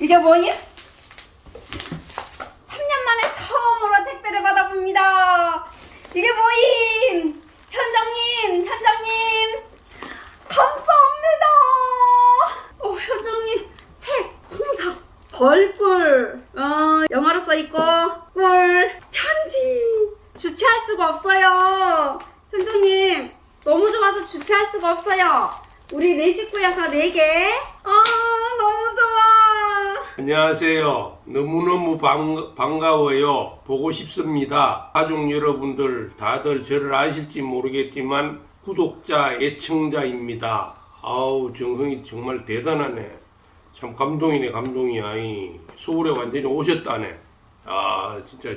이게 뭐예요? 3년 만에 처음으로 택배를 받아봅니다. 이게 뭐임? 현정님, 현정님, 감사합니다. 어, 현정님, 책, 홍사, 벌꿀, 어, 영어로 써있고, 꿀, 편지. 주체할 수가 없어요. 현정님, 너무 좋아서 주체할 수가 없어요. 우리 네 식구여서 네 개. 아, 너무 좋아. 안녕하세요. 너무너무 방, 반가워요. 보고 싶습니다. 가족 여러분들 다들 저를 아실지 모르겠지만 구독자, 애청자입니다. 아우 정성이 정말 대단하네. 참 감동이네 감동이야. 이 서울에 완전히 오셨다네. 아 진짜